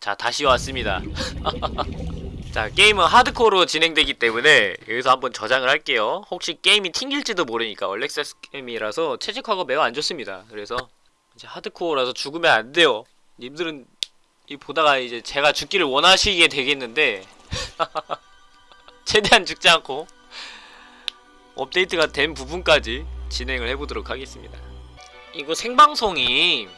자 다시 왔습니다. 자 게임은 하드코어로 진행되기 때문에 여기서 한번 저장을 할게요. 혹시 게임이 튕길지도 모르니까 얼렉세스 게임이라서 채식화가 매우 안 좋습니다. 그래서 이제 하드코어라서 죽으면 안 돼요. 님들은 이 보다가 이제 제가 죽기를 원하시게 되겠는데 최대한 죽지 않고 업데이트가 된 부분까지 진행을 해보도록 하겠습니다. 이거 생방송이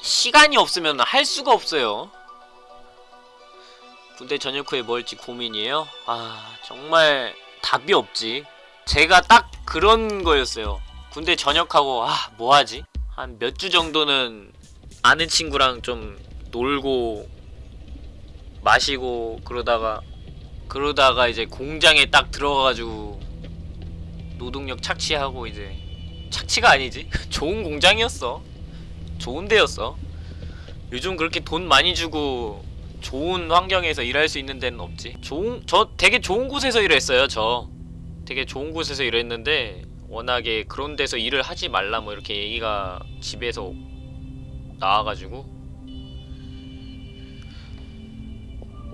시간이 없으면 할 수가 없어요 군대 전역 후에 뭐 할지 고민이에요? 아 정말 답이 없지. 제가 딱 그런 거였어요. 군대 전역하고 아 뭐하지? 한 몇 주 정도는 아는 친구랑 좀 놀고 마시고 그러다가 그러다가 이제 공장에 딱 들어가가지고 노동력 착취하고 이제 착취가 아니지? 좋은 공장이었어. 좋은 데였어. 요즘 그렇게 돈 많이 주고 좋은 환경에서 일할 수 있는 데는 없지. 좋은 저 되게 좋은 곳에서 일했어요 저. 되게 좋은 곳에서 일했는데 워낙에 그런 데서 일을 하지 말라 뭐 이렇게 얘기가 집에서 나와가지고.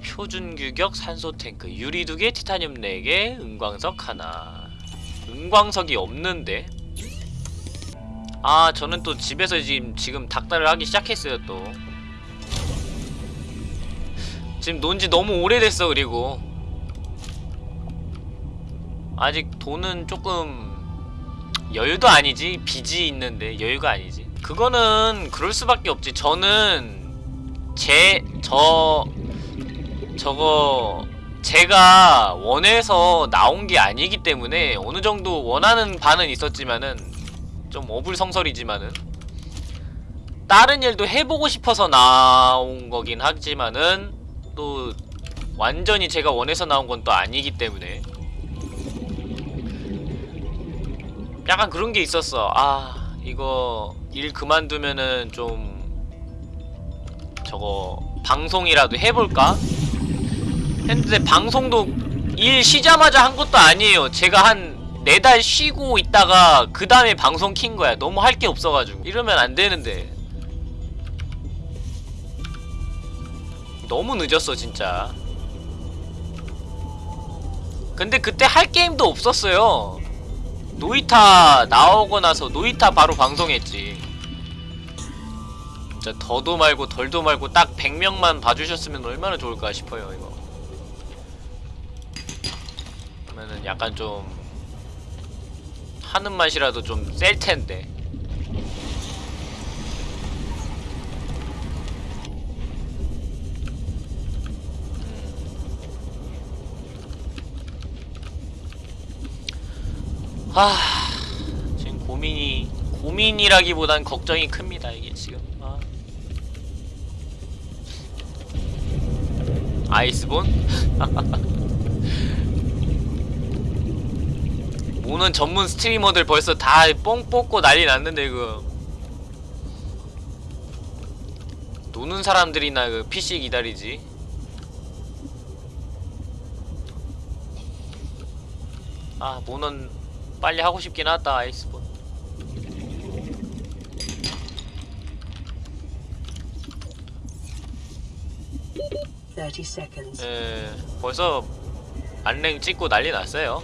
표준 규격 산소 탱크 유리 두개 티타늄 4개 은광석 하나. 은광석이 없는데. 아 저는 또 집에서 지금 지금 닭달을 하기 시작했어요 또 지금 논지 너무 오래됐어 그리고. 아직 돈은 조금 여유도 아니지? 빚이 있는데 여유가 아니지? 그거는 그럴 수밖에 없지. 저는 제 저 저거 제가 원해서 나온 게 아니기 때문에 어느 정도 원하는 바는 있었지만은 좀 어불성설이지만은 다른 일도 해보고 싶어서 나온 거긴 하지만은 또 완전히 제가 원해서 나온 건 또 아니기 때문에. 약간 그런 게 있었어. 아 이거 일 그만두면은 좀 저거 방송이라도 해볼까? 했는데 방송도 일 쉬자마자 한 것도 아니에요. 제가 한 네 달 쉬고 있다가 그 다음에 방송 킨 거야. 너무 할 게 없어가지고. 이러면 안 되는데 너무 늦었어 진짜. 근데 그때 할 게임도 없었어요. 노이타 나오고 나서 노이타 바로 방송했지. 진짜 더도 말고 덜도 말고 딱 100명만 봐주셨으면 얼마나 좋을까 싶어요 이거. 그러면은 약간 좀 하는 맛이라도 좀 셀 텐데 아 지금 고민이 고민이라기보단 걱정이 큽니다 이게 지금 아. 아이스본? 오는 전문 스트리머들 벌써 다 뽕 뽑고 난리 났는데 그 노는 사람들이나 그 PC 기다리지 아 모넌 빨리 하고 싶긴 하다 아이스본. 예, 벌써 안랭 찍고 난리 났어요.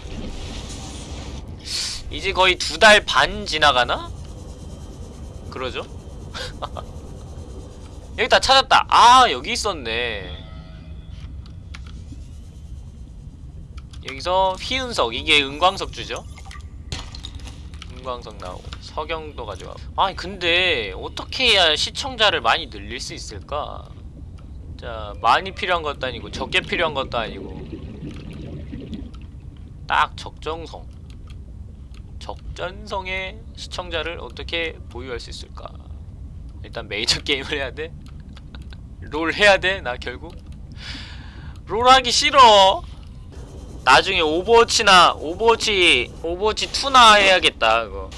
이제 거의 두 달 반 지나가나? 그러죠? 여기 다 찾았다. 아, 여기 있었네. 여기서 휘은석, 이게 은광석주죠? 은광석 나오고 석영도 가져가고 아니 근데 어떻게 해야 시청자를 많이 늘릴 수 있을까? 자 많이 필요한 것도 아니고 적게 필요한 것도 아니고 딱 적정성 적전성의 시청자를 어떻게 보유할 수 있을까 일단 메이저 게임을 해야 돼? 롤 해야 돼? 나 결국? 롤 하기 싫어 나중에 오버워치나 오버워치 오버워치 2나 해야겠다 그거.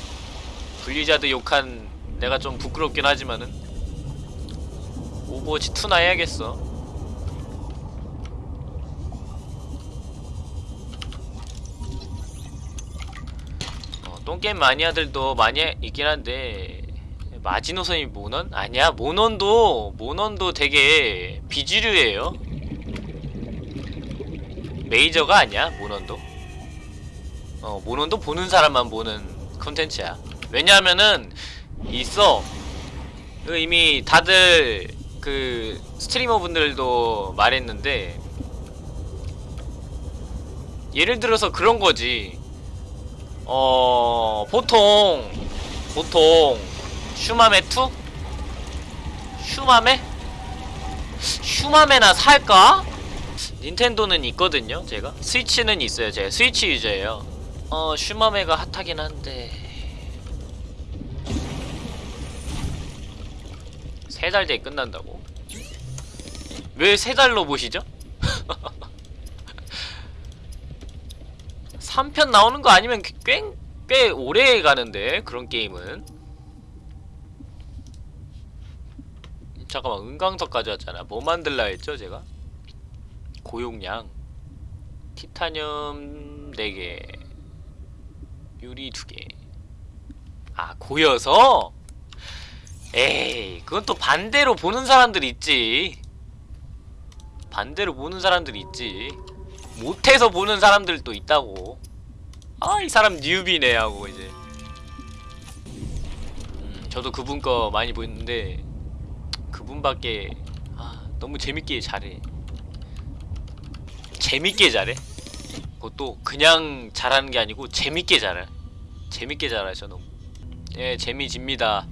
블리자드 욕한 내가 좀 부끄럽긴 하지만은. 오버워치 2나 해야겠어. 어, 똥게임 마니아들도 많이 있긴 한데 마지노선이 모넌? 아니야 모넌도 모넌도 되게 비주류예요 메이저가 아니야 모넌도 어 모넌도 보는 사람만 보는 컨텐츠야 왜냐하면은 있어 그 이미 다들 그 스트리머 분들도 말했는데 예를 들어서 그런 거지 어 보통 보통 슈마메 2? 슈마메? 슈마메나 살까? 닌텐도는 있거든요 제가 스위치는 있어요 제가 스위치 유저예요 어 슈마메가 핫하긴 한데 세 달 뒤에 끝난다고? 왜 세 달로 보시죠? 3편 나오는 거 아니면 꽤, 꽤 오래 가는데 그런 게임은 잠깐만 은강석까지 왔잖아 뭐 만들라 했죠 제가? 고용량 티타늄 4개 유리 2개. 아 고여서? 에이 그건 또 반대로 보는 사람들 있지. 반대로 보는 사람들 있지. 못해서 보는 사람들도 있다고. 아 이 사람 뉴비네 하고 이제. 음, 저도 그분 거 많이 보는데 그분밖에 아 너무 재밌게 잘해 재밌게 잘해 그것도 그냥 잘하는 게 아니고 재밌게 잘해 재밌게 잘하셔 너무. 예 재미집니다.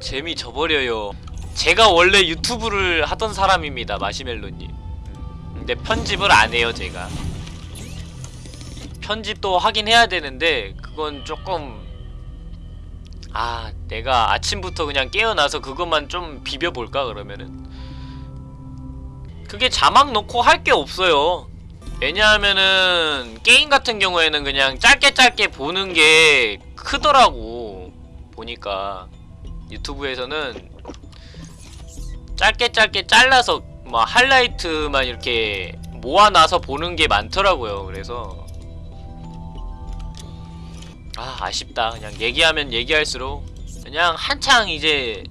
재미 져버려요. 제가 원래 유튜브를 하던 사람입니다 마시멜로님. 근데 편집을 안 해요 제가. 편집도 하긴 해야 되는데 그건 조금 아 내가 아침부터 그냥 깨어나서 그것만 좀 비벼볼까 그러면은 그게 자막 넣고 할 게 없어요. 왜냐하면은 게임 같은 경우에는 그냥 짧게 짧게 보는 게 크더라고 보니까. 유튜브에서는 짧게 짧게 잘라서 뭐 하이라이트만 이렇게 모아놔서 보는 게 많더라고요. 그래서 아 아쉽다. 그냥 얘기하면 얘기할수록 그냥 한창 이제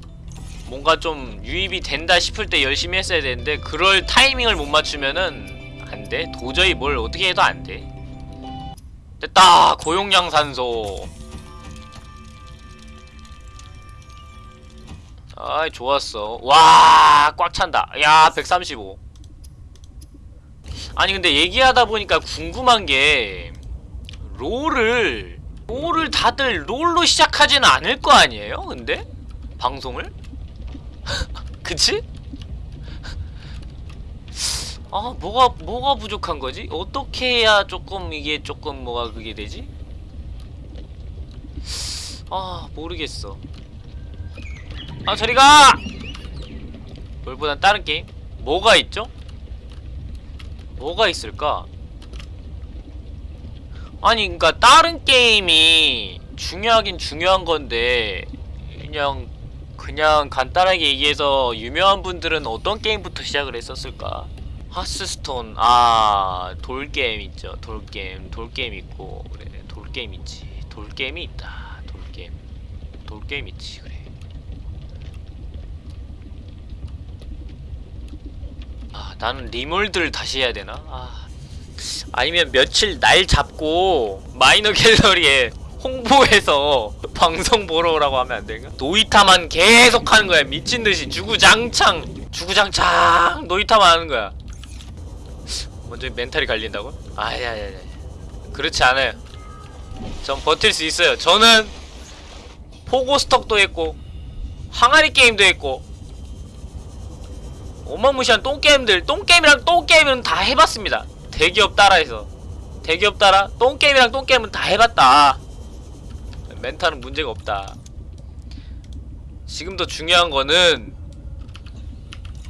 뭔가 좀 유입이 된다 싶을 때 열심히 했어야 되는데 그럴 타이밍을 못 맞추면은 안돼. 도저히 뭘 어떻게 해도 안돼. 됐다 고용량 산소. 아이 좋았어. 와 꽉 찬다. 야 135 아니 근데 얘기하다 보니까 궁금한 게 롤을 롤을 다들 롤로 시작하지는 않을 거 아니에요 근데? 방송을? 그치? 아 뭐가 뭐가 부족한 거지? 어떻게 해야 조금 이게 조금 뭐가 그게 되지? 아 모르겠어 아 저리가! 롤보단 다른 게임? 뭐가 있죠? 뭐가 있을까? 아니 그니까 다른 게임이 중요하긴 중요한 건데 그냥 그냥 간단하게 얘기해서 유명한 분들은 어떤 게임부터 시작을 했었을까? 하스스톤. 아 돌게임 있죠. 돌게임. 돌게임 있고 그래. 돌게임 있지. 돌게임이 있다. 돌게임. 돌게임 있지 그래. 아 나는 림월드를 다시 해야 되나? 아. 아니면 며칠 날 잡고 마이너 갤러리에 홍보해서 방송 보러 오라고 하면 안 되나? 노이타만 계속 하는 거야. 미친듯이. 주구장창. 주구장창 노이타만 하는 거야. 먼저 멘탈이 갈린다고? 아야야야. 그렇지 않아요. 전 버틸 수 있어요. 저는 포고스톡도 했고 항아리 게임도 했고 어마무시한 똥게임들 똥게임이랑 똥게임은 다 해봤습니다. 대기업 따라해서. 대기업 따라 똥게임이랑 똥게임은 다 해봤다 멘탈은 문제가 없다. 지금 더 중요한 거는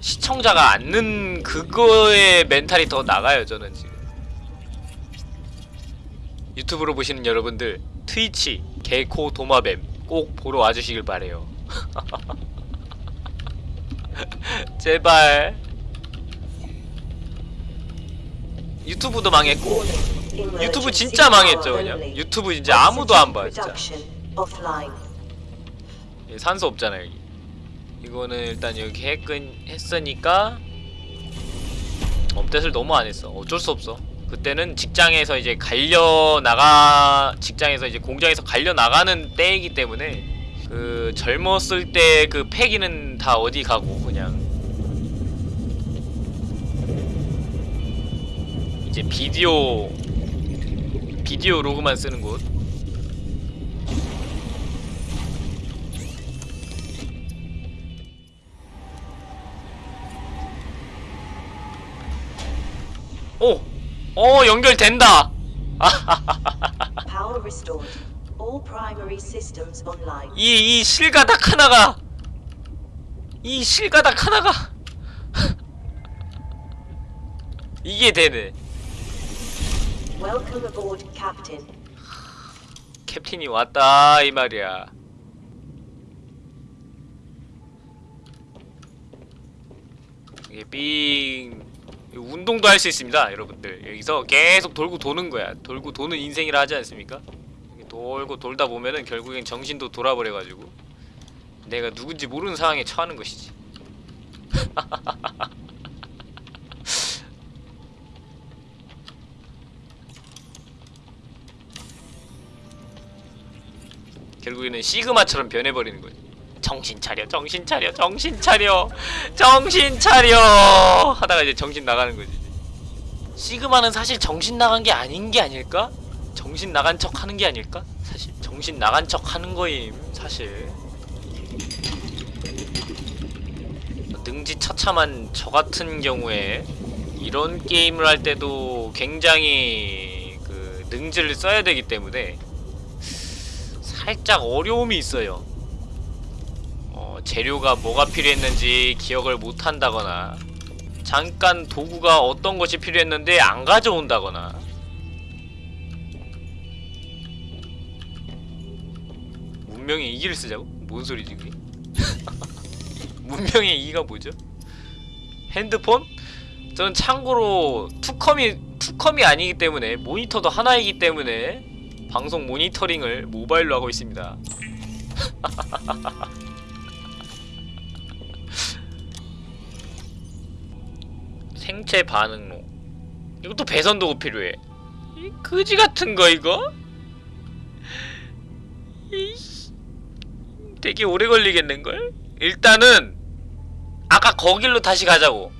시청자가 앉는 그거에 멘탈이 더 나가요 저는 지금. 유튜브로 보시는 여러분들 트위치 개코 도마뱀 꼭 보러 와주시길 바래요. 제발. 유튜브도 망했고 유튜브 진짜 망했죠 그냥. 유튜브 이제 아무도 안 봐 진짜 산소 없잖아 여기. 이거는 일단 여기 했근, 했으니까 업데이트를 너무 안 했어. 어쩔 수 없어. 그때는 직장에서 이제 갈려 나가 직장에서 이제 공장에서 갈려 나가는 때이기 때문에 그 젊었을 때 그 패기는 다 어디 가고 그냥. 이제 비디오 비디오 로그만 쓰는 곳 오! 어 연결된다! 이, 이 실가닥 하나가 이 실가닥 하나가 이게 되네 Welcome aboard, Captain. 캡틴이 왔다 이 말이야. 이게 삥 운동도 할 수 있습니다 여러분들. 여기서 계속 돌고 도는 거야. 돌고 도는 인생이라 하지 않습니까? 돌고 돌다 보면은 결국엔 정신도 돌아버려가지고 내가 누군지 모르는 상황에 처하는 것이지 결국에는 시그마처럼 변해버리는 거지. 정신 차려, 정신 차려, 정신 차려, 정신 차려 하다가 이제 정신 나가는 거지. 시그마는 사실 정신 나간 게 아닌 게 아닐까? 정신 나간 척 하는 게 아닐까? 사실 정신 나간 척 하는 거임 사실. 능지 처참한 저 같은 경우에 이런 게임을 할 때도 굉장히 그 능지를 써야 되기 때문에 살짝 어려움이 있어요. 어, 재료가 뭐가 필요했는지 기억을 못 한다거나 잠깐 도구가 어떤 것이 필요했는데 안 가져온다거나 문명의 이기를 쓰자고? 뭔 소리지 그게? 문명의 이기가 뭐죠? 핸드폰? 저는 참고로 투컴이 투컴이 아니기 때문에 모니터도 하나이기 때문에 방송 모니터링을 모바일로 하고 있습니다. 생체 반응로. 이것도 배선 도구 필요해. 이 그지 같은 거 이거? 이씨. 되게 오래 걸리겠는 걸? 일단은 아까 거길로 다시 가자고.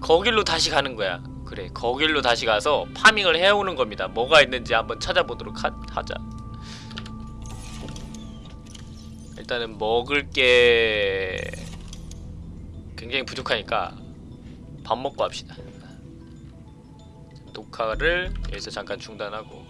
거길로 다시 가는 거야. 그래, 거길로 다시 가서 파밍을 해오는 겁니다. 뭐가 있는지 한번 찾아보도록 하, 하자. 일단은 먹을 게 굉장히 부족하니까 밥 먹고 합시다. 녹화를 여기서 잠깐 중단하고